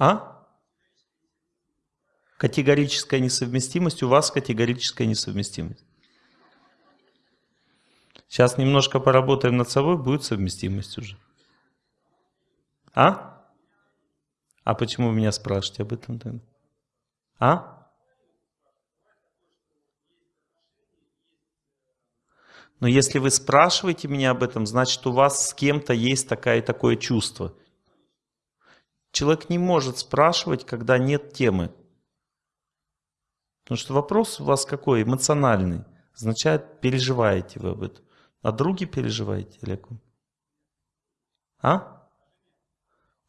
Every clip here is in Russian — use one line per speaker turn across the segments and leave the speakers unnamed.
А? Категорическая несовместимость, у вас категорическая несовместимость. Сейчас немножко поработаем над собой, будет совместимость уже. А? А почему вы меня спрашиваете об этом тогда? А? Но если вы спрашиваете меня об этом, значит у вас с кем-то есть такое такое чувство. Человек не может спрашивать, когда нет темы. Потому что вопрос у вас какой? Эмоциональный. Означает, переживаете вы об этом. А друге переживаете, Олег? А?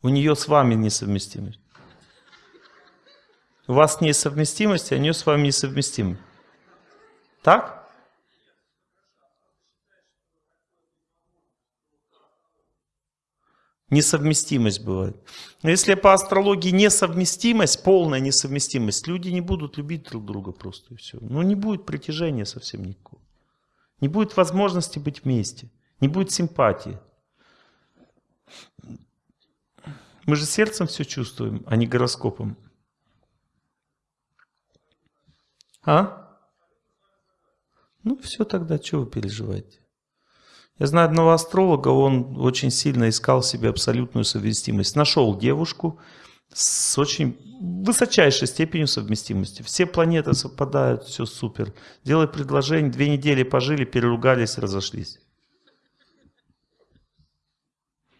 У нее с вами несовместимость. У вас несовместимость, а у нее с вами несовместимость. Так? Несовместимость бывает. Но если по астрологии несовместимость, полная несовместимость, люди не будут любить друг друга просто и все. Ну не будет притяжения совсем никакого. Не будет возможности быть вместе. Не будет симпатии. Мы же сердцем все чувствуем, а не гороскопом. А? Ну все тогда, что вы переживаете? Я знаю одного астролога, он очень сильно искал себе абсолютную совместимость. Нашел девушку с очень высочайшей степенью совместимости. Все планеты совпадают, все супер. Делай предложение, две недели пожили, переругались, разошлись.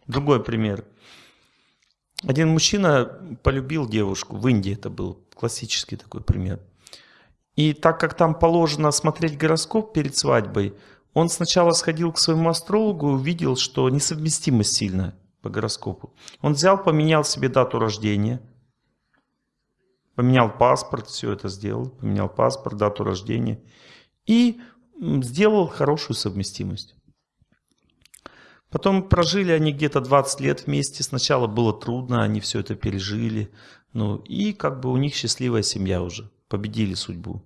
Другой пример. Один мужчина полюбил девушку, в Индии это был классический такой пример. И так как там положено смотреть гороскоп перед свадьбой, он сначала сходил к своему астрологу и увидел, что несовместимость сильная по гороскопу. Он взял, поменял себе дату рождения, поменял паспорт, все это сделал, поменял паспорт, дату рождения и сделал хорошую совместимость. Потом прожили они где-то 20 лет вместе. Сначала было трудно, они все это пережили. Ну, и как бы у них счастливая семья уже. Победили судьбу.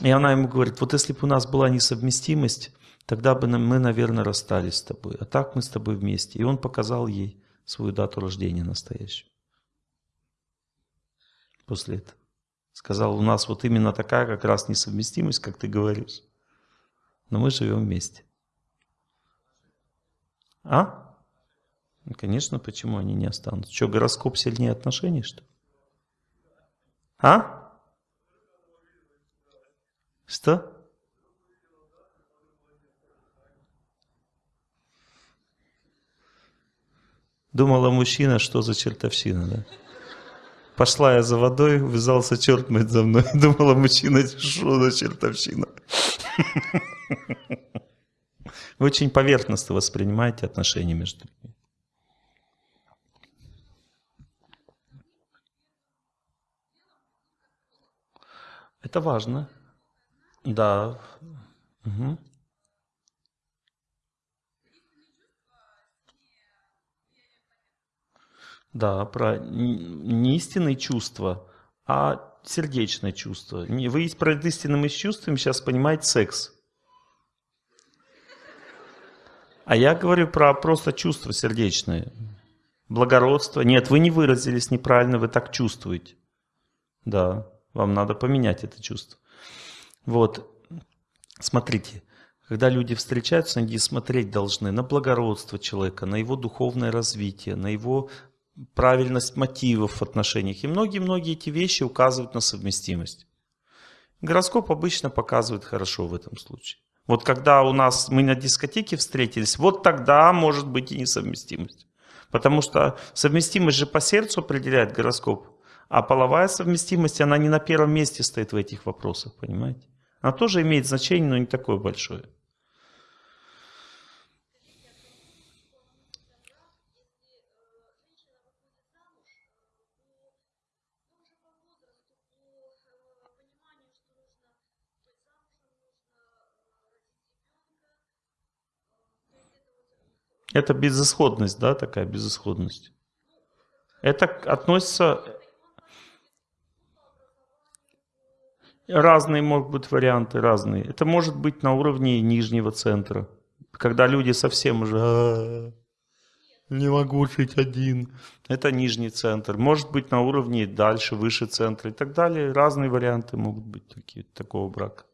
И она ему говорит, вот если бы у нас была несовместимость, тогда бы мы, наверное, расстались с тобой. А так мы с тобой вместе. И он показал ей свою дату рождения настоящую. После этого. Сказал, у нас вот именно такая как раз несовместимость, как ты говоришь. Но мы живем вместе. А? Ну, конечно, почему они не останутся? Что, гороскоп сильнее отношений, что А? Что? Думала мужчина, что за чертовщина, да? Пошла я за водой, вязался черт мыть за мной. Думала мужчина, что за чертовщина. Вы очень поверхностно воспринимаете отношения между людьми. Это важно. Да. Угу. Да, про не истинные чувства, а сердечное чувство. Вы про истинными чувствами сейчас понимаете секс. А я говорю про просто чувства сердечные. Благородство. Нет, вы не выразились неправильно, вы так чувствуете. Да, вам надо поменять это чувство. Вот, смотрите, когда люди встречаются, они смотреть должны на благородство человека, на его духовное развитие, на его правильность мотивов в отношениях. И многие-многие эти вещи указывают на совместимость. Гороскоп обычно показывает хорошо в этом случае. Вот когда у нас мы на дискотеке встретились, вот тогда может быть и несовместимость. Потому что совместимость же по сердцу определяет гороскоп. А половая совместимость, она не на первом месте стоит в этих вопросах, понимаете? Она тоже имеет значение, но не такое большое. Это безысходность, да, такая безысходность. Это относится... Разные могут быть варианты, разные. Это может быть на уровне нижнего центра. Когда люди совсем уже... Не могу жить один. Это нижний центр. Может быть на уровне дальше, выше центра и так далее. Разные варианты могут быть такие, такого брака.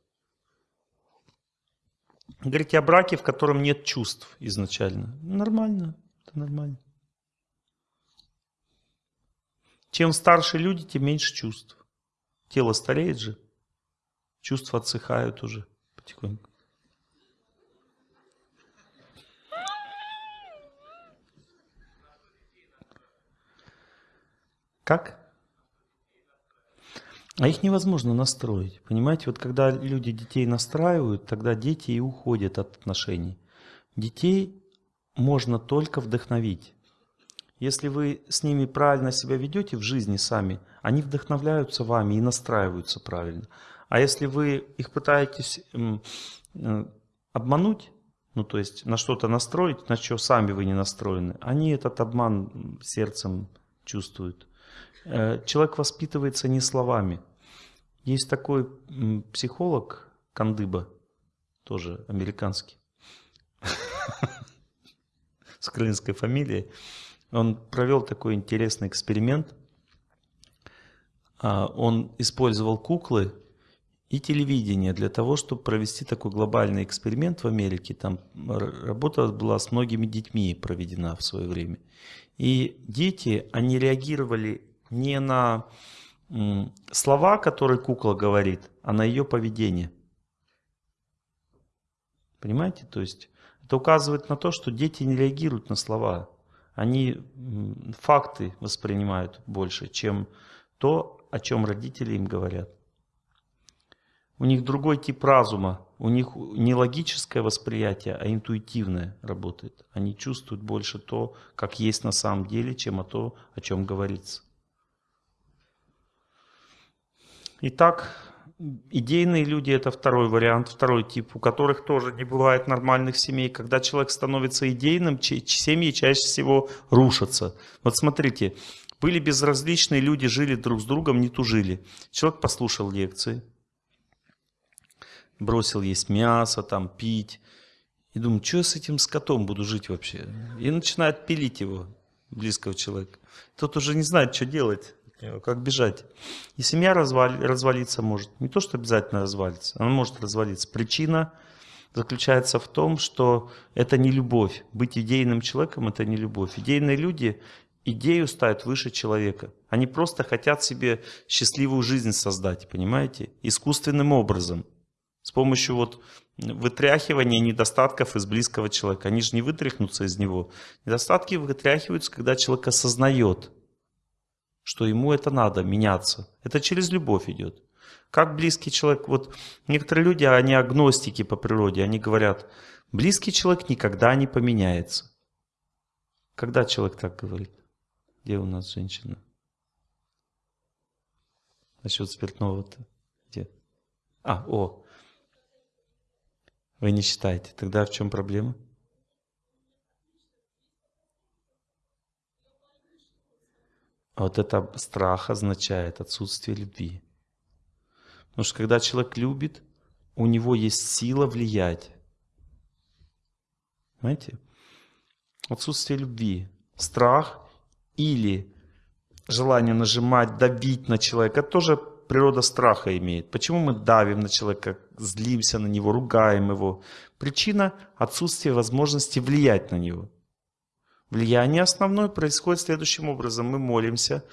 Говорите о браке, в котором нет чувств изначально. Нормально. Это нормально. Чем старше люди, тем меньше чувств. Тело стареет же. Чувства отсыхают уже потихоньку. Как? А их невозможно настроить. Понимаете, вот когда люди детей настраивают, тогда дети и уходят от отношений. Детей можно только вдохновить. Если вы с ними правильно себя ведете в жизни сами, они вдохновляются вами и настраиваются правильно. А если вы их пытаетесь э, обмануть, ну то есть на что-то настроить, на что сами вы не настроены, они этот обман сердцем чувствуют. Э, человек воспитывается не словами. Есть такой психолог Кандыба, тоже американский, с украинской фамилией. Он провел такой интересный эксперимент. А, он использовал куклы и телевидение для того, чтобы провести такой глобальный эксперимент в Америке. Там работа была с многими детьми проведена в свое время. И дети, они реагировали не на слова, которые кукла говорит, а на ее поведение. Понимаете? То есть это указывает на то, что дети не реагируют на слова. Они факты воспринимают больше, чем то, о чем родители им говорят. У них другой тип разума. У них не логическое восприятие, а интуитивное работает. Они чувствуют больше то, как есть на самом деле, чем о то, о чем говорится. Итак, идейные люди – это второй вариант, второй тип, у которых тоже не бывает нормальных семей. Когда человек становится идейным, семьи чаще всего рушатся. Вот смотрите, были безразличные люди, жили друг с другом, не тужили. Человек послушал лекции, бросил есть мясо, там, пить. И думаю, что я с этим скотом буду жить вообще? И начинает пилить его, близкого человека. Тот уже не знает, что делать. Как бежать. И семья развали, развалиться может. Не то, что обязательно развалится, она может развалиться. Причина заключается в том, что это не любовь. Быть идейным человеком – это не любовь. Идейные люди идею ставят выше человека. Они просто хотят себе счастливую жизнь создать, понимаете? Искусственным образом. С помощью вот вытряхивания недостатков из близкого человека. Они же не вытряхнутся из него. Недостатки вытряхиваются, когда человек осознает – что ему это надо, меняться. Это через любовь идет. Как близкий человек, вот некоторые люди, они агностики по природе, они говорят, близкий человек никогда не поменяется. Когда человек так говорит? Где у нас женщина? Насчет спиртного-то? Где? А, о. Вы не считаете. Тогда в чем проблема? А вот это страх означает отсутствие любви. Потому что когда человек любит, у него есть сила влиять. Понимаете? Отсутствие любви, страх или желание нажимать, давить на человека, это тоже природа страха имеет. Почему мы давим на человека, злимся на него, ругаем его? Причина отсутствия возможности влиять на него. Влияние основное происходит следующим образом. Мы молимся,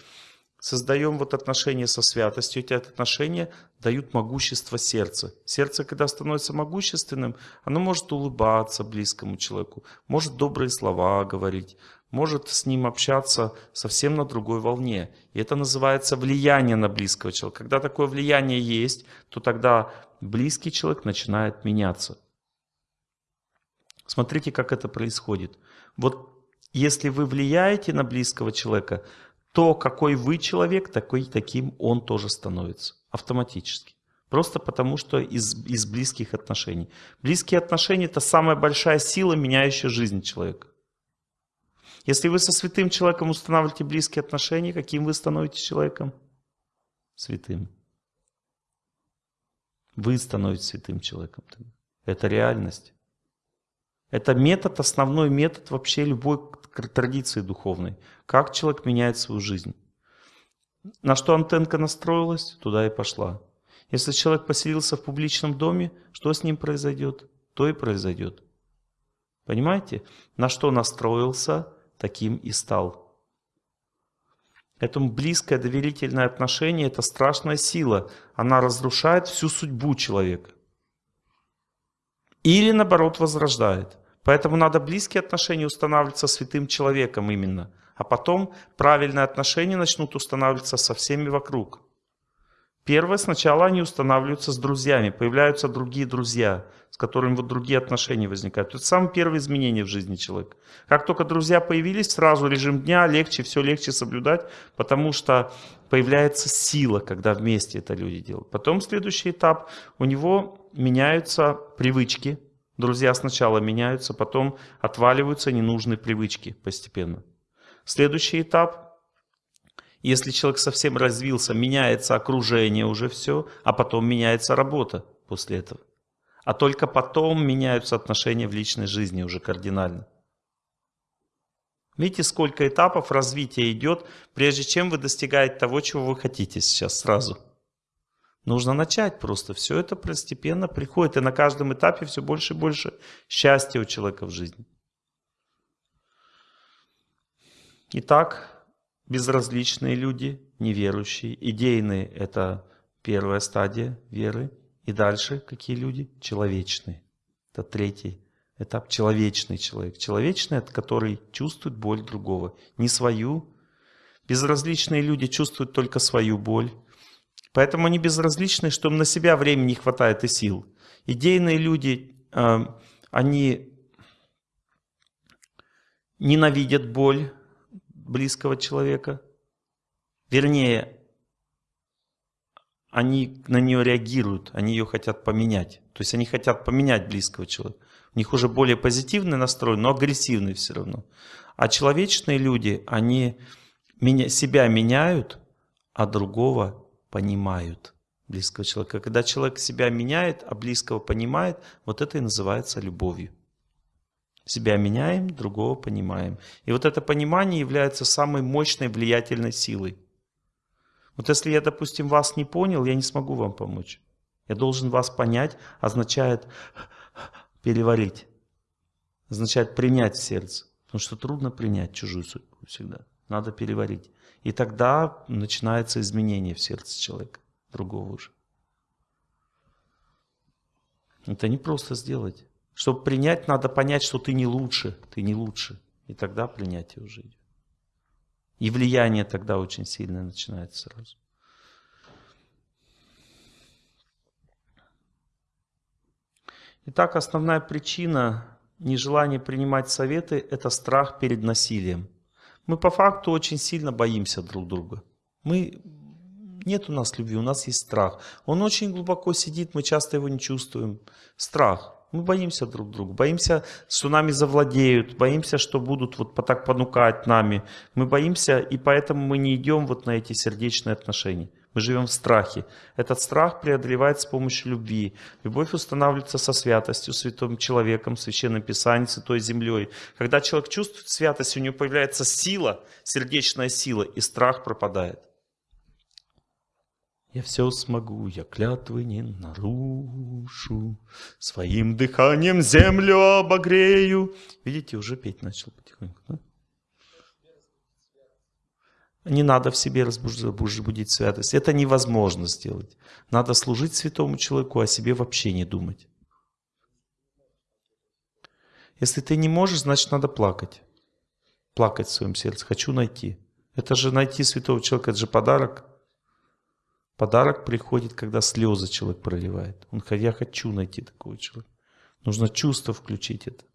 создаем вот отношения со святостью. Эти отношения дают могущество сердца. Сердце, когда становится могущественным, оно может улыбаться близкому человеку, может добрые слова говорить, может с ним общаться совсем на другой волне. И это называется влияние на близкого человека. Когда такое влияние есть, то тогда близкий человек начинает меняться. Смотрите, как это происходит. Вот если вы влияете на близкого человека, то какой вы человек, такой, таким он тоже становится автоматически. Просто потому, что из, из близких отношений. Близкие отношения – это самая большая сила, меняющая жизнь человека. Если вы со святым человеком устанавливаете близкие отношения, каким вы становитесь человеком? Святым. Вы становитесь святым человеком. Это реальность. Это метод, основной метод вообще любой традиции духовной. Как человек меняет свою жизнь. На что антенка настроилась, туда и пошла. Если человек поселился в публичном доме, что с ним произойдет? То и произойдет. Понимаете? На что настроился, таким и стал. Этому близкое доверительное отношение – это страшная сила. Она разрушает всю судьбу человека. Или наоборот возрождает. Поэтому надо близкие отношения устанавливать со святым человеком именно. А потом правильные отношения начнут устанавливаться со всеми вокруг. Первое, сначала они устанавливаются с друзьями, появляются другие друзья, с которыми вот другие отношения возникают. Это самое первое изменение в жизни человека. Как только друзья появились, сразу режим дня легче, все легче соблюдать, потому что появляется сила, когда вместе это люди делают. Потом следующий этап, у него меняются привычки. Друзья сначала меняются, потом отваливаются ненужные привычки постепенно. Следующий этап, если человек совсем развился, меняется окружение уже все, а потом меняется работа после этого. А только потом меняются отношения в личной жизни уже кардинально. Видите, сколько этапов развития идет, прежде чем вы достигаете того, чего вы хотите сейчас сразу. Нужно начать просто. Все это постепенно приходит. И на каждом этапе все больше и больше счастья у человека в жизни. Итак, безразличные люди, неверующие. Идейные – это первая стадия веры. И дальше какие люди? Человечные. Это третий этап. Человечный человек. Человечный – это который чувствует боль другого. Не свою. Безразличные люди чувствуют только свою боль. Поэтому они безразличны, что им на себя времени не хватает и сил. Идейные люди, э, они ненавидят боль, близкого человека. Вернее, они на нее реагируют, они ее хотят поменять. То есть они хотят поменять близкого человека. У них уже более позитивный настрой, но агрессивный все равно. А человечные люди, они себя меняют, а другого понимают близкого человека. Когда человек себя меняет, а близкого понимает, вот это и называется любовью. Себя меняем, другого понимаем. И вот это понимание является самой мощной влиятельной силой. Вот если я, допустим, вас не понял, я не смогу вам помочь. Я должен вас понять, означает переварить. Означает принять в сердце. Потому что трудно принять чужую судьбу всегда. Надо переварить. И тогда начинается изменение в сердце человека, другого уже. Это не просто сделать. Чтобы принять, надо понять, что ты не лучше, ты не лучше. И тогда принятие уже идет. И влияние тогда очень сильное начинается сразу. Итак, основная причина нежелания принимать советы – это страх перед насилием. Мы по факту очень сильно боимся друг друга. Мы, нет у нас любви, у нас есть страх. Он очень глубоко сидит, мы часто его не чувствуем. Страх. Мы боимся друг друга, боимся, что нами завладеют, боимся, что будут вот так понукать нами. Мы боимся, и поэтому мы не идем вот на эти сердечные отношения. Мы живем в страхе. Этот страх преодолевается с помощью любви. Любовь устанавливается со святостью, святым человеком, священным писанием, святой землей. Когда человек чувствует святость, у него появляется сила, сердечная сила, и страх пропадает. Я все смогу, я клятвы не нарушу, Своим дыханием землю обогрею. Видите, уже петь начал потихоньку. Да? Не надо в себе разбудить святость. Это невозможно сделать. Надо служить святому человеку, а о себе вообще не думать. Если ты не можешь, значит надо плакать. Плакать в своем сердце. Хочу найти. Это же найти святого человека, это же подарок. Подарок приходит, когда слезы человек проливает. Он я хочу найти такого человека. Нужно чувство включить это.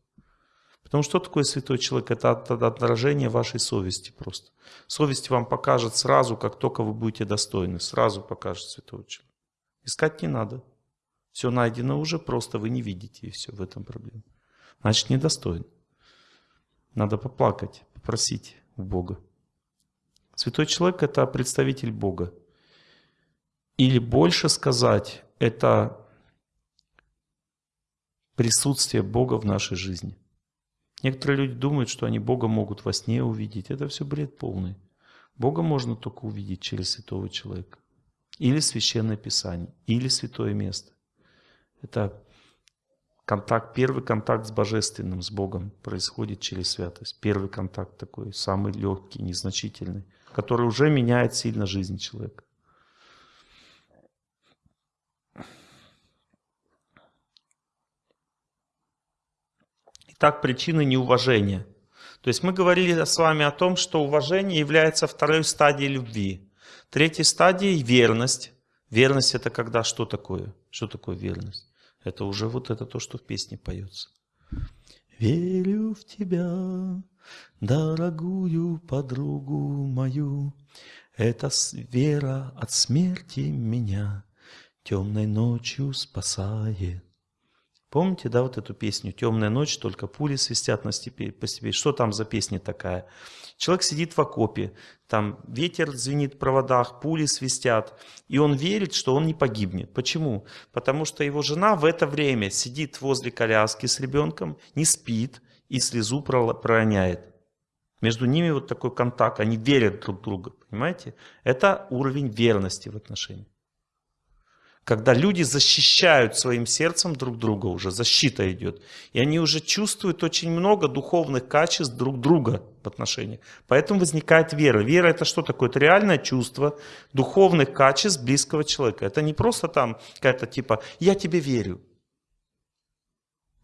Потому что такое святой человек? Это отражение вашей совести просто. Совесть вам покажет сразу, как только вы будете достойны. Сразу покажет святого человека. Искать не надо. Все найдено уже, просто вы не видите, и все, в этом проблема. Значит, недостоин. Надо поплакать, попросить у Бога. Святой человек – это представитель Бога. Или больше сказать, это присутствие Бога в нашей жизни. Некоторые люди думают, что они Бога могут во сне увидеть. Это все бред полный. Бога можно только увидеть через святого человека. Или священное писание, или святое место. Это контакт, первый контакт с Божественным, с Богом происходит через святость. Первый контакт такой, самый легкий, незначительный, который уже меняет сильно жизнь человека. Итак, причины неуважения. То есть мы говорили с вами о том, что уважение является второй стадией любви. Третьей стадией – верность. Верность – это когда что такое? Что такое верность? Это уже вот это то, что в песне поется. Верю в тебя, дорогую подругу мою, Это вера от смерти меня темной ночью спасает. Помните, да, вот эту песню «Темная ночь, только пули свистят на степи, по степи». Что там за песня такая? Человек сидит в окопе, там ветер звенит в проводах, пули свистят, и он верит, что он не погибнет. Почему? Потому что его жена в это время сидит возле коляски с ребенком, не спит и слезу пророняет. Между ними вот такой контакт, они верят друг другу, понимаете? Это уровень верности в отношениях когда люди защищают своим сердцем друг друга уже, защита идет. И они уже чувствуют очень много духовных качеств друг друга в отношениях. Поэтому возникает вера. Вера это что такое? Это реальное чувство духовных качеств близкого человека. Это не просто там какая-то типа «я тебе верю».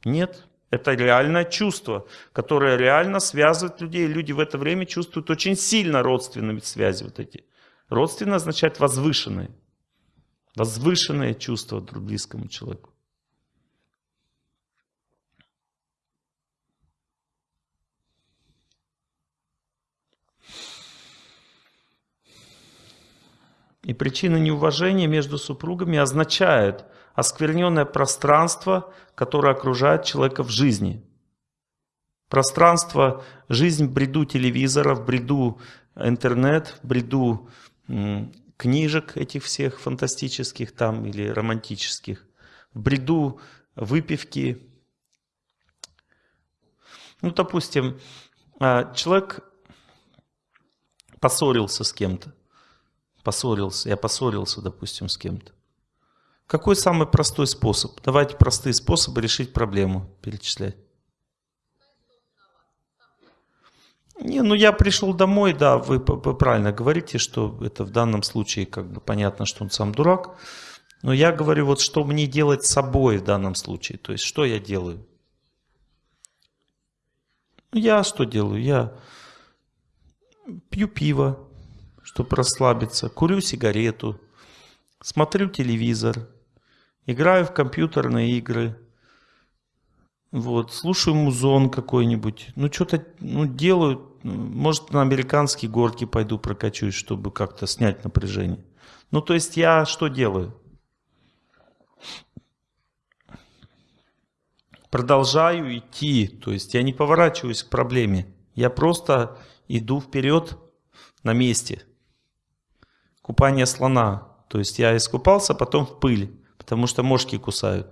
Нет, это реальное чувство, которое реально связывает людей. Люди в это время чувствуют очень сильно родственные связи вот эти. Родственно означает возвышенные. Возвышенное чувство к близкому человеку. И причина неуважения между супругами означает оскверненное пространство, которое окружает человека в жизни. Пространство, жизнь в бреду телевизора, в бреду интернет, в бреду книжек этих всех фантастических там или романтических, в бреду выпивки. Ну, допустим, а, человек поссорился с кем-то, поссорился, я поссорился, допустим, с кем-то. Какой самый простой способ? Давайте простые способы решить проблему перечислять. Не, ну я пришел домой, да, вы, правильно говорите, что это в данном случае как бы понятно, что он сам дурак. Но я говорю, вот что мне делать с собой в данном случае, то есть что я делаю? Ну, я что делаю? Я пью пиво, чтобы расслабиться, курю сигарету, смотрю телевизор, играю в компьютерные игры, вот, слушаю музон какой-нибудь, ну что-то ну, делаю, может на американские горки пойду прокачусь, чтобы как-то снять напряжение. Ну то есть я что делаю? Продолжаю идти, то есть я не поворачиваюсь к проблеме, я просто иду вперед на месте. Купание слона, то есть я искупался, потом в пыль, потому что мошки кусают.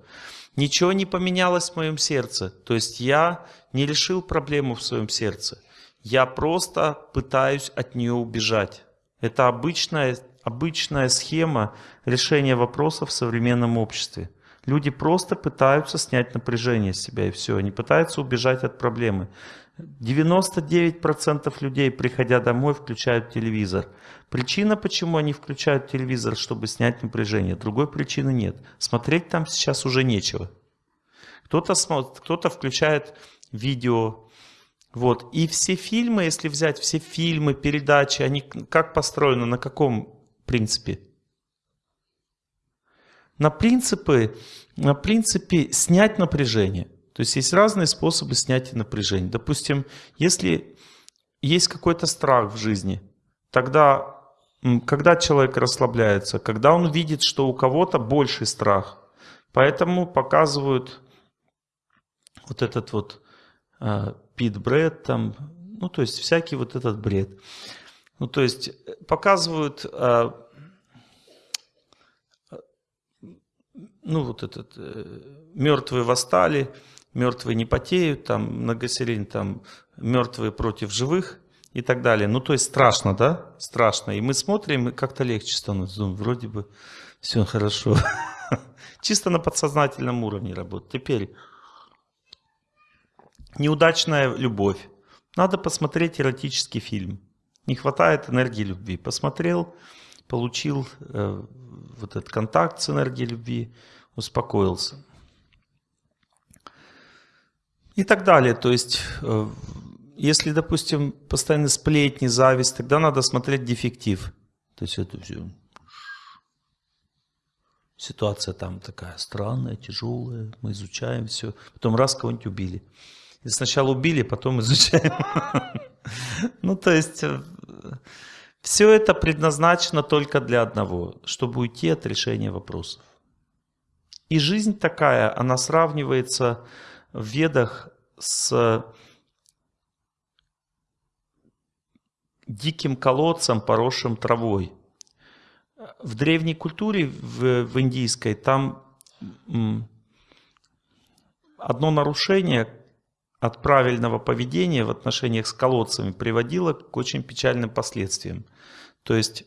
Ничего не поменялось в моем сердце. То есть я не решил проблему в своем сердце. Я просто пытаюсь от нее убежать. Это обычная, обычная схема решения вопросов в современном обществе. Люди просто пытаются снять напряжение с себя и все. Они пытаются убежать от проблемы. 99% людей, приходя домой, включают телевизор. Причина, почему они включают телевизор, чтобы снять напряжение. Другой причины нет. Смотреть там сейчас уже нечего. Кто-то смотрит, кто-то включает видео. Вот. И все фильмы, если взять все фильмы, передачи, они как построены, на каком принципе? На принципы, на принципе снять напряжение. То есть есть разные способы снятия напряжения. Допустим, если есть какой-то страх в жизни, тогда когда человек расслабляется, когда он видит, что у кого-то больший страх. Поэтому показывают вот этот вот э, пит бред там, ну то есть всякий вот этот бред. Ну то есть э, показывают, э, ну вот этот, э, мертвые восстали, мертвые не потеют, там многосерийно там мертвые против живых и так далее. Ну, то есть страшно, да? Страшно. И мы смотрим, и как-то легче становится. Думаю, вроде бы все хорошо. Чисто на подсознательном уровне работает. Теперь неудачная любовь. Надо посмотреть эротический фильм. Не хватает энергии любви. Посмотрел, получил э, вот этот контакт с энергией любви, успокоился. И так далее. То есть, э, если, допустим, постоянно сплетни, зависть, тогда надо смотреть дефектив. То есть это все. Ситуация там такая странная, тяжелая, мы изучаем все. Потом раз кого-нибудь убили. И сначала убили, потом изучаем. Ну, то есть, э, все это предназначено только для одного, чтобы уйти от решения вопросов. И жизнь такая, она сравнивается в ведах с диким колодцем, поросшим травой. В древней культуре, в, в индийской, там одно нарушение от правильного поведения в отношениях с колодцами приводило к очень печальным последствиям. То есть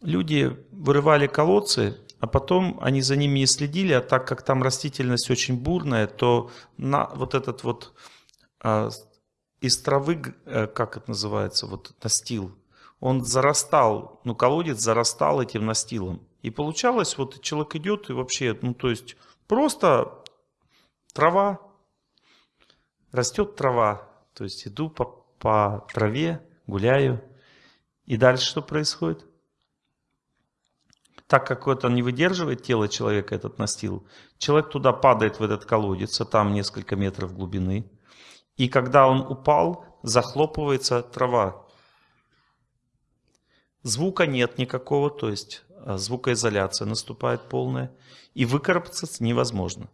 люди вырывали колодцы, а потом они за ними не следили, а так как там растительность очень бурная, то на вот этот вот а, из травы, э, как это называется, вот настил, он зарастал, ну колодец зарастал этим настилом. И получалось, вот человек идет и вообще, ну то есть просто трава, растет трава, то есть иду по, по траве, гуляю. И дальше что происходит? так как это не выдерживает тело человека, этот настил, человек туда падает в этот колодец, а там несколько метров глубины. И когда он упал, захлопывается трава. Звука нет никакого, то есть а, звукоизоляция наступает полная. И выкарабкаться невозможно.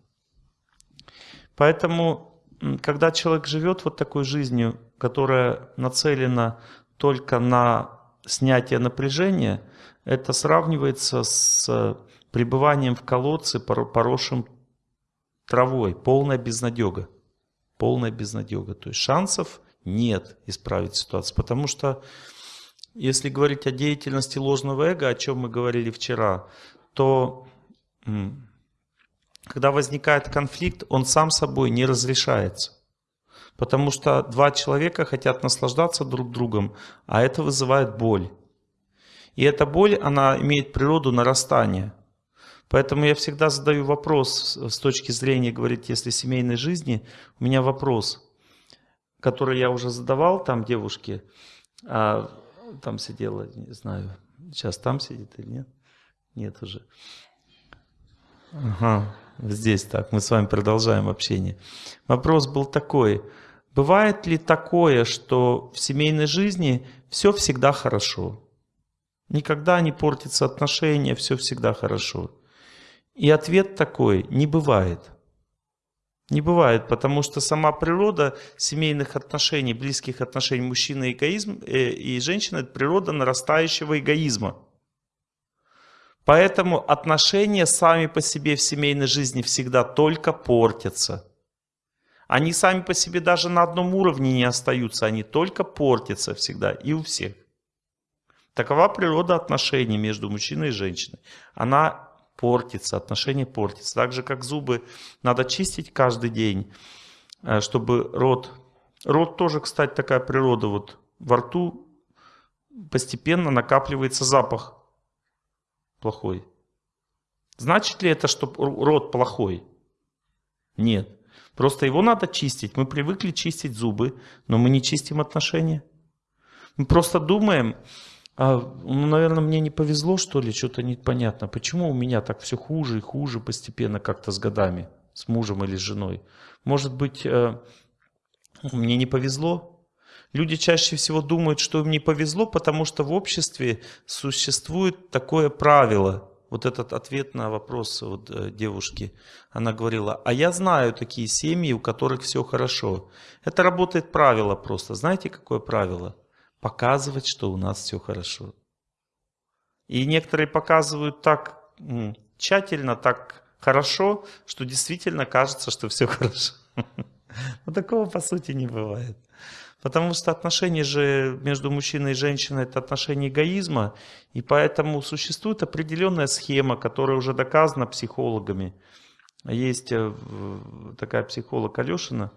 Поэтому, когда человек живет вот такой жизнью, которая нацелена только на снятие напряжения – это сравнивается с пребыванием в колодце, поросшим травой. Полная безнадега. Полная безнадега. То есть шансов нет исправить ситуацию. Потому что если говорить о деятельности ложного эго, о чем мы говорили вчера, то когда возникает конфликт, он сам собой не разрешается. Потому что два человека хотят наслаждаться друг другом, а это вызывает боль. И эта боль, она имеет природу нарастания. Поэтому я всегда задаю вопрос с точки зрения, говорить, если семейной жизни, у меня вопрос, который я уже задавал там девушке, а там сидела, не знаю, сейчас там сидит или нет? Нет уже. Ага, здесь так, мы с вами продолжаем общение. Вопрос был такой, бывает ли такое, что в семейной жизни все всегда хорошо? Никогда не портится отношения, все всегда хорошо. И ответ такой, не бывает. Не бывает, потому что сама природа семейных отношений, близких отношений мужчины эгоизм, э, и женщины – это природа нарастающего эгоизма. Поэтому отношения сами по себе в семейной жизни всегда только портятся. Они сами по себе даже на одном уровне не остаются, они только портятся всегда и у всех. Такова природа отношений между мужчиной и женщиной. Она портится, отношения портятся. Так же, как зубы надо чистить каждый день, э, чтобы рот... Рот тоже, кстати, такая природа. Вот во рту постепенно накапливается запах плохой. Значит ли это, что рот плохой? Нет. Просто его надо чистить. Мы привыкли чистить зубы, но мы не чистим отношения. Мы просто думаем, а, ну, наверное, мне не повезло, что ли, что-то непонятно. Почему у меня так все хуже и хуже постепенно как-то с годами, с мужем или с женой? Может быть, э, мне не повезло? Люди чаще всего думают, что им не повезло, потому что в обществе существует такое правило. Вот этот ответ на вопрос вот, э, девушки. Она говорила, а я знаю такие семьи, у которых все хорошо. Это работает правило просто. Знаете, какое правило? показывать, что у нас все хорошо. И некоторые показывают так тщательно, так хорошо, что действительно кажется, что все хорошо. Но такого по сути не бывает. Потому что отношения же между мужчиной и женщиной это отношения эгоизма, и поэтому существует определенная схема, которая уже доказана психологами. Есть э, такая психолог Алешина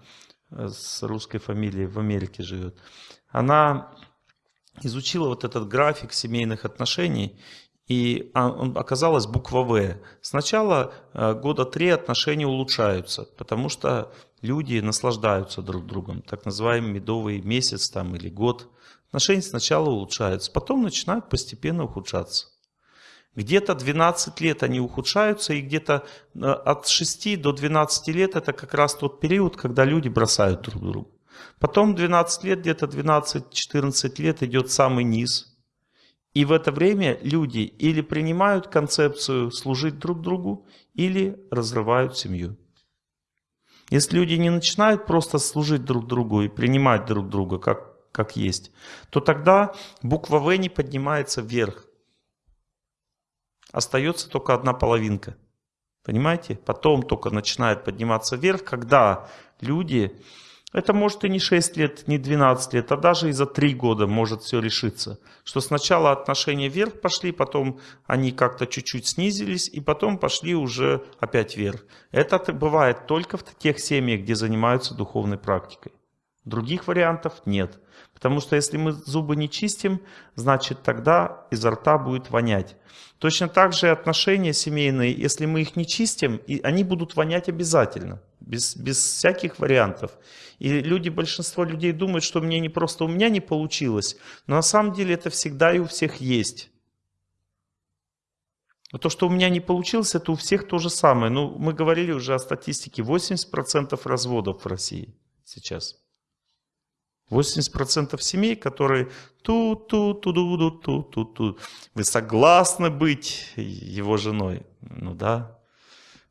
э, с русской фамилией в Америке живет. Она изучила вот этот график семейных отношений и оказалась буква В. Сначала э, года три отношения улучшаются, потому что люди наслаждаются друг другом. Так называемый медовый месяц там, или год. Отношения сначала улучшаются, потом начинают постепенно ухудшаться. Где-то 12 лет они ухудшаются, и где-то э, от 6 до 12 лет это как раз тот период, когда люди бросают друг друга. Потом 12 лет, где-то 12-14 лет идет самый низ – и в это время люди или принимают концепцию служить друг другу, или разрывают семью. Если люди не начинают просто служить друг другу и принимать друг друга как, как есть, то тогда буква В не поднимается вверх. Остается только одна половинка. Понимаете? Потом только начинает подниматься вверх, когда люди это может и не 6 лет, не 12 лет, а даже и за 3 года может все решиться. Что сначала отношения вверх пошли, потом они как-то чуть-чуть снизились, и потом пошли уже опять вверх. Это бывает только в тех семьях, где занимаются духовной практикой. Других вариантов нет. Потому что если мы зубы не чистим, значит тогда изо рта будет вонять. Точно так же отношения семейные, если мы их не чистим, и они будут вонять обязательно, без, без всяких вариантов. И люди, большинство людей думают, что мне не просто у меня не получилось, но на самом деле это всегда и у всех есть. То, что у меня не получилось, это у всех то же самое. Ну, мы говорили уже о статистике. 80% разводов в России сейчас. 80% семей, которые ту ту ту ду ду ту ту ту Вы согласны быть его женой? Ну да.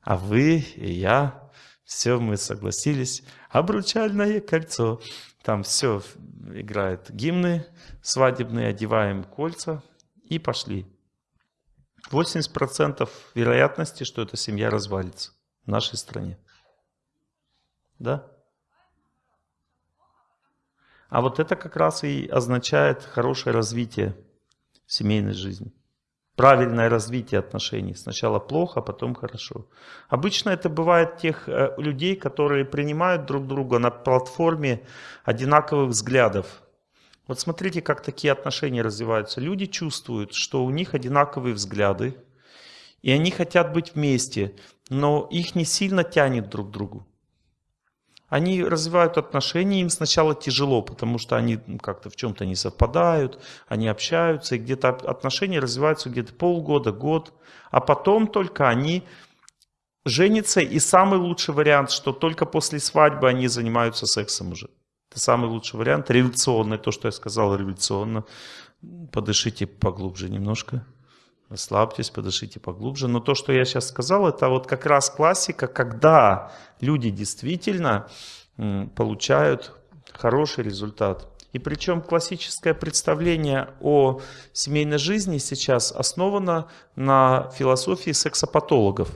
А вы и я, все мы согласились. Обручальное кольцо. Там все играет гимны свадебные, одеваем кольца и пошли. 80% вероятности, что эта семья развалится в нашей стране. Да? А вот это как раз и означает хорошее развитие семейной жизни. Правильное развитие отношений. Сначала плохо, а потом хорошо. Обычно это бывает тех э, людей, которые принимают друг друга на платформе одинаковых взглядов. Вот смотрите, как такие отношения развиваются. Люди чувствуют, что у них одинаковые взгляды, и они хотят быть вместе, но их не сильно тянет друг к другу. Они развивают отношения, им сначала тяжело, потому что они как-то в чем-то не совпадают, они общаются, и где-то отношения развиваются где-то полгода, год, а потом только они женятся, и самый лучший вариант, что только после свадьбы они занимаются сексом уже. Это самый лучший вариант, революционный, то, что я сказал, революционно. Подышите поглубже немножко. Расслабьтесь, подышите поглубже. Но то, что я сейчас сказал, это вот как раз классика, когда люди действительно получают хороший результат. И причем классическое представление о семейной жизни сейчас основано на философии сексопатологов.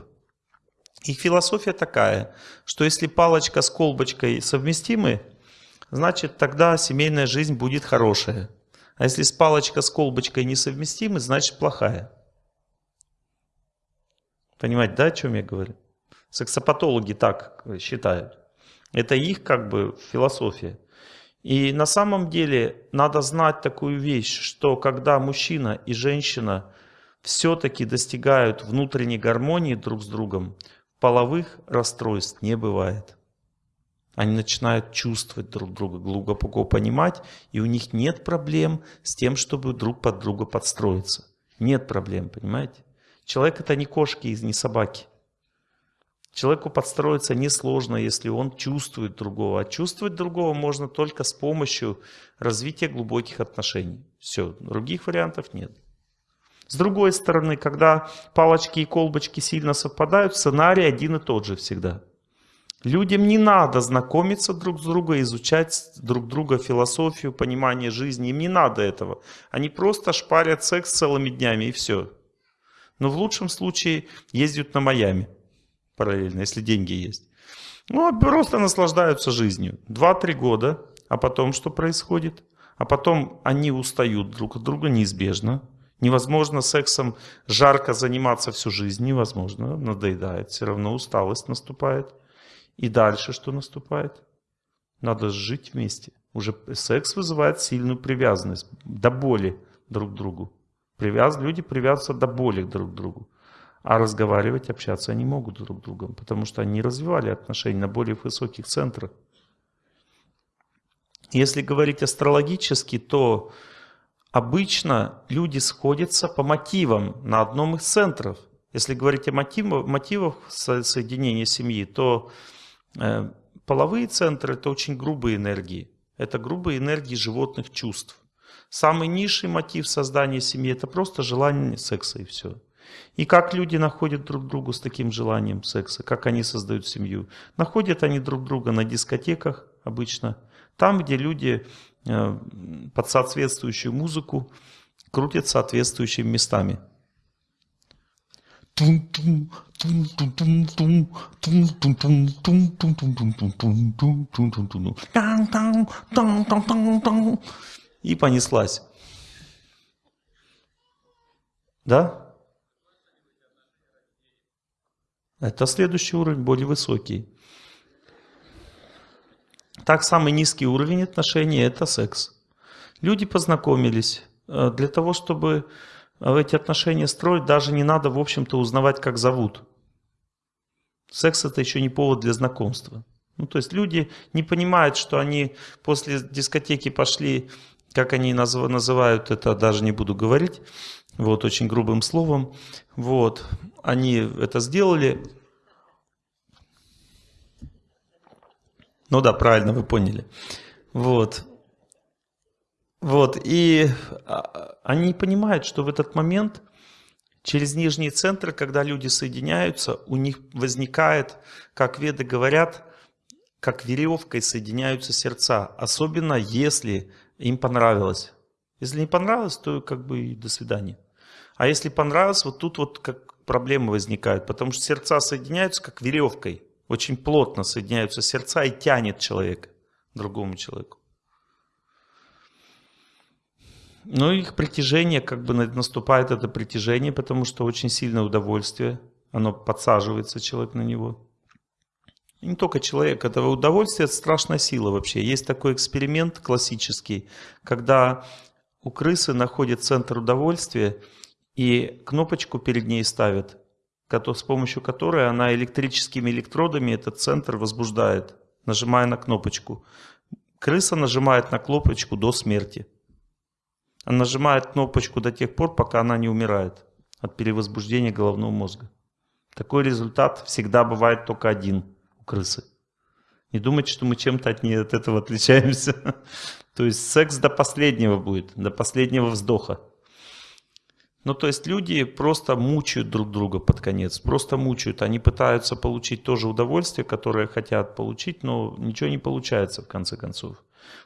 Их философия такая, что если палочка с колбочкой совместимы, значит тогда семейная жизнь будет хорошая. А если с палочка с колбочкой несовместимы, значит плохая. Понимаете, да, о чем я говорю? Сексопатологи так считают. Это их как бы философия. И на самом деле надо знать такую вещь, что когда мужчина и женщина все-таки достигают внутренней гармонии друг с другом, половых расстройств не бывает. Они начинают чувствовать друг друга, глубоко понимать, и у них нет проблем с тем, чтобы друг под друга подстроиться. Нет проблем, понимаете? Человек это не кошки и не собаки. Человеку подстроиться несложно, если он чувствует другого. А чувствовать другого можно только с помощью развития глубоких отношений. Все, других вариантов нет. С другой стороны, когда палочки и колбочки сильно совпадают, сценарий один и тот же всегда. Людям не надо знакомиться друг с другом, изучать друг друга философию, понимание жизни. Им не надо этого. Они просто шпарят секс целыми днями и все. Но в лучшем случае ездят на Майами параллельно, если деньги есть. Ну, просто наслаждаются жизнью. Два-три года, а потом что происходит? А потом они устают друг от друга неизбежно. Невозможно сексом жарко заниматься всю жизнь, невозможно, надоедает, все равно усталость наступает. И дальше что наступает? Надо жить вместе. Уже секс вызывает сильную привязанность, до боли друг к другу. Привяз... Люди привязываются до боли друг к другу. А разговаривать, общаться они могут друг с другом, потому что они развивали отношения на более высоких центрах. Если говорить астрологически, то обычно люди сходятся по мотивам на одном из центров. Если говорить о мотивах, мотивах соединения семьи, то э, половые центры – это очень грубые энергии. Это грубые энергии животных чувств. Самый низший мотив создания семьи – это просто желание секса и все. И как люди находят друг друга с таким желанием секса, как они создают семью. Находят они друг друга на дискотеках обычно, там, где люди э, под соответствующую музыку крутят соответствующими местами. И понеслась. Да? Это следующий уровень, более высокий. Так, самый низкий уровень отношений – это секс. Люди познакомились. Э, для того, чтобы э, эти отношения строить, даже не надо, в общем-то, узнавать, как зовут. Секс – это еще не повод для знакомства. Ну, то есть люди не понимают, что они после дискотеки пошли, как они называют это, даже не буду говорить, вот, очень грубым словом. Вот, они это сделали, Ну да, правильно, вы поняли. Вот. Вот, и а, они понимают, что в этот момент через нижние центры, когда люди соединяются, у них возникает, как веды говорят, как веревкой соединяются сердца. Особенно если им понравилось. Если не понравилось, то как бы до свидания. А если понравилось, вот тут вот как проблемы возникают, потому что сердца соединяются как веревкой очень плотно соединяются сердца и тянет человека другому человеку. Но их притяжение, как бы наступает это притяжение, потому что очень сильное удовольствие, оно подсаживается человек на него. Не только человек, это удовольствие, это страшная сила вообще. Есть такой эксперимент классический, когда у крысы находят центр удовольствия и кнопочку перед ней ставят с помощью которой она электрическими электродами этот центр возбуждает, нажимая на кнопочку. Крыса нажимает на кнопочку до смерти. Она нажимает кнопочку до тех пор, пока она не умирает от перевозбуждения головного мозга. Такой результат всегда бывает только один у крысы. Не думайте, что мы чем-то от, от этого отличаемся. То есть секс до последнего будет, до последнего вздоха. Ну, то есть люди просто мучают друг друга под конец, просто мучают. Они пытаются получить то же удовольствие, которое хотят получить, но ничего не получается в конце концов.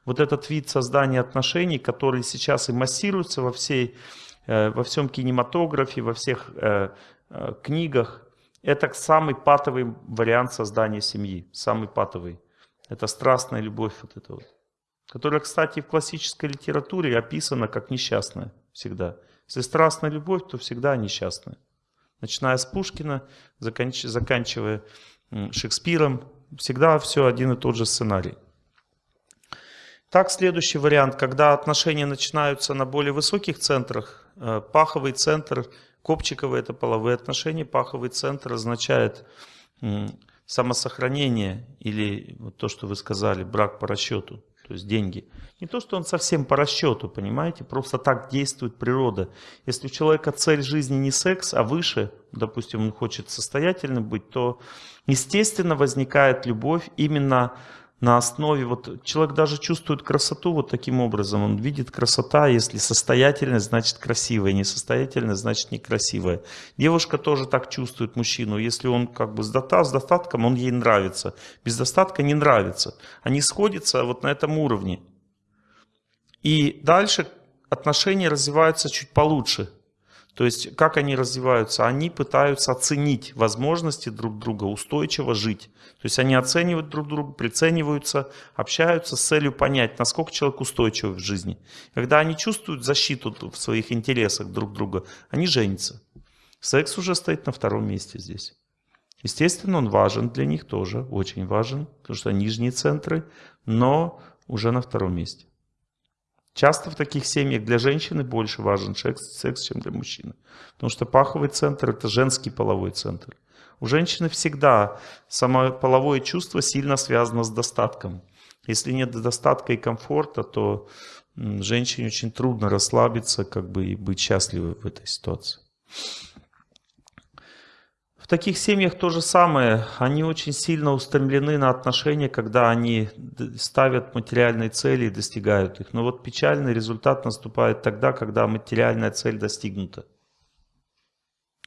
Вот этот вид создания отношений, который сейчас и массируется во, всей, э, во всем кинематографе, во всех э, э, книгах, это самый патовый вариант создания семьи, самый патовый. Это страстная любовь вот эта вот, которая, кстати, в классической литературе описана как несчастная всегда. Если страстная любовь, то всегда несчастная. Начиная с Пушкина, заканч... заканчивая Шекспиром, всегда все один и тот же сценарий. Так, следующий вариант, когда отношения начинаются на более высоких центрах, э, паховый центр, копчиковые это половые отношения, паховый центр означает самосохранение или вот то, что вы сказали, брак по расчету то есть деньги. Не то, что он совсем по расчету, понимаете, просто так действует природа. Если у человека цель жизни не секс, а выше, допустим, он хочет состоятельным быть, то естественно возникает любовь именно на основе, вот человек даже чувствует красоту вот таким образом, он видит красота, если состоятельность, значит красивая, несостоятельность, значит некрасивая. Девушка тоже так чувствует мужчину, если он как бы с, дота, с достатком, он ей нравится, без достатка не нравится. Они сходятся вот на этом уровне. И дальше отношения развиваются чуть получше. То есть, как они развиваются? Они пытаются оценить возможности друг друга, устойчиво жить. То есть, они оценивают друг друга, прицениваются, общаются с целью понять, насколько человек устойчив в жизни. Когда они чувствуют защиту в своих интересах друг друга, они женятся. Секс уже стоит на втором месте здесь. Естественно, он важен для них тоже, очень важен, потому что нижние центры, но уже на втором месте. Часто в таких семьях для женщины больше важен секс, секс чем для мужчины. Потому что паховый центр – это женский половой центр. У женщины всегда само половое чувство сильно связано с достатком. Если нет достатка и комфорта, то женщине очень трудно расслабиться как бы, и быть счастливой в этой ситуации. В таких семьях то же самое. Они очень сильно устремлены на отношения, когда они ставят материальные цели и достигают их. Но вот печальный результат наступает тогда, когда материальная цель достигнута.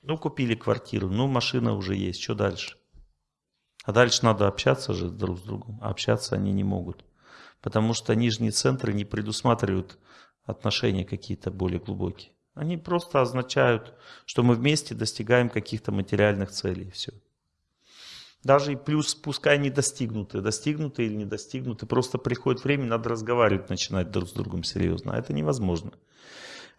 Ну, купили квартиру, ну, машина уже есть, что дальше? А дальше надо общаться же друг с другом. А общаться они не могут. Потому что нижние центры не предусматривают отношения какие-то более глубокие. Они просто означают, что мы вместе достигаем каких-то материальных целей. Все. Даже и плюс, пускай не достигнуты, достигнуты или не достигнуты, просто приходит время, надо разговаривать, начинать друг с другом серьезно. А это невозможно.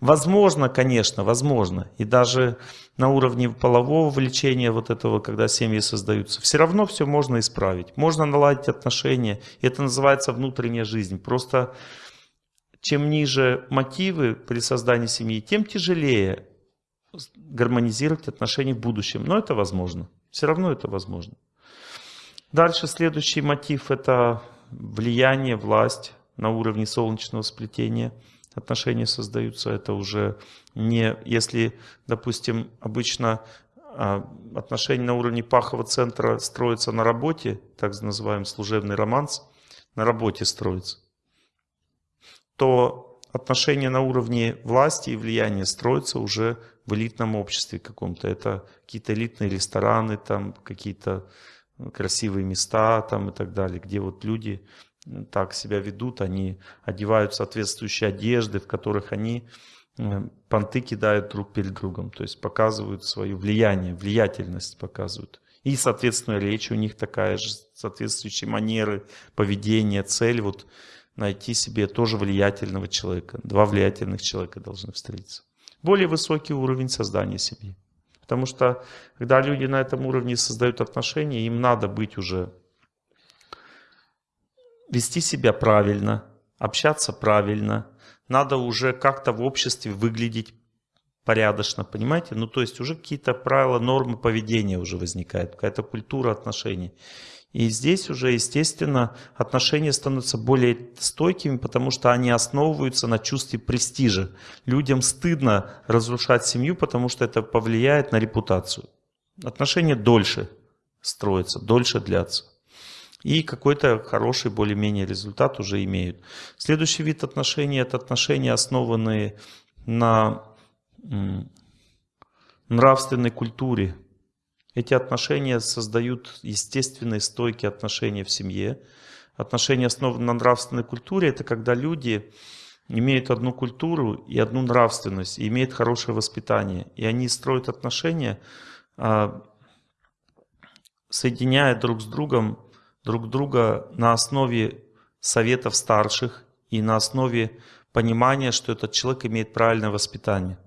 Возможно, конечно, возможно. И даже на уровне полового влечения вот этого, когда семьи создаются, все равно все можно исправить. Можно наладить отношения. Это называется внутренняя жизнь. Просто чем ниже мотивы при создании семьи, тем тяжелее гармонизировать отношения в будущем. Но это возможно. Все равно это возможно. Дальше следующий мотив – это влияние, власть на уровне солнечного сплетения. Отношения создаются, это уже не, если, допустим, обычно а, отношения на уровне пахового центра строятся на работе, так называемый служебный романс, на работе строится то отношения на уровне власти и влияния строятся уже в элитном обществе каком-то. Это какие-то элитные рестораны, там какие-то красивые места там и так далее, где вот люди так себя ведут, они одевают соответствующие одежды, в которых они э, понты кидают друг перед другом, то есть показывают свое влияние, влиятельность показывают. И, соответственно, речь у них такая же, соответствующие манеры, поведение, цель. Вот найти себе тоже влиятельного человека. Два влиятельных человека должны встретиться. Более высокий уровень создания семьи. Потому что, когда люди на этом уровне создают отношения, им надо быть уже, вести себя правильно, общаться правильно, надо уже как-то в обществе выглядеть порядочно, понимаете? Ну, то есть уже какие-то правила, нормы поведения уже возникают, какая-то культура отношений. И здесь уже, естественно, отношения становятся более стойкими, потому что они основываются на чувстве престижа. Людям стыдно разрушать семью, потому что это повлияет на репутацию. Отношения дольше строятся, дольше длятся. И какой-то хороший более-менее результат уже имеют. Следующий вид отношений – это отношения, основанные на нравственной культуре. Эти отношения создают естественные стойкие отношения в семье. Отношения, основанные на нравственной культуре, это когда люди имеют одну культуру и одну нравственность, и имеют хорошее воспитание. И они строят отношения, а, соединяя друг с другом, друг друга на основе советов старших и на основе понимания, что этот человек имеет правильное воспитание.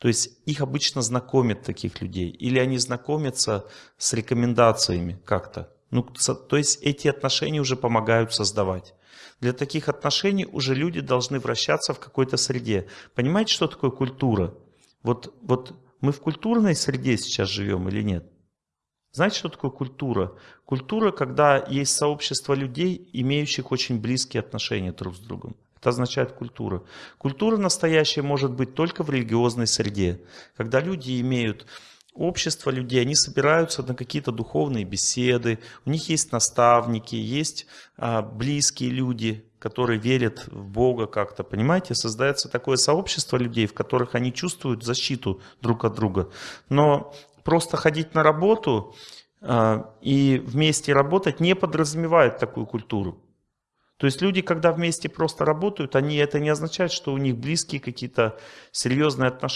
То есть их обычно знакомят таких людей. Или они знакомятся с рекомендациями как-то. Ну, то есть эти отношения уже помогают создавать. Для таких отношений уже люди должны вращаться в какой-то среде. Понимаете, что такое культура? Вот, вот мы в культурной среде сейчас живем или нет? Знаете, что такое культура? Культура, когда есть сообщество людей, имеющих очень близкие отношения друг с другом. Это означает культура. Культура настоящая может быть только в религиозной среде. Когда люди имеют общество людей, они собираются на какие-то духовные беседы, у них есть наставники, есть а, близкие люди, которые верят в Бога как-то, понимаете? Создается такое сообщество людей, в которых они чувствуют защиту друг от друга. Но просто ходить на работу а, и вместе работать не подразумевает такую культуру. То есть люди, когда вместе просто работают, они, это не означает, что у них близкие какие-то серьезные отношения.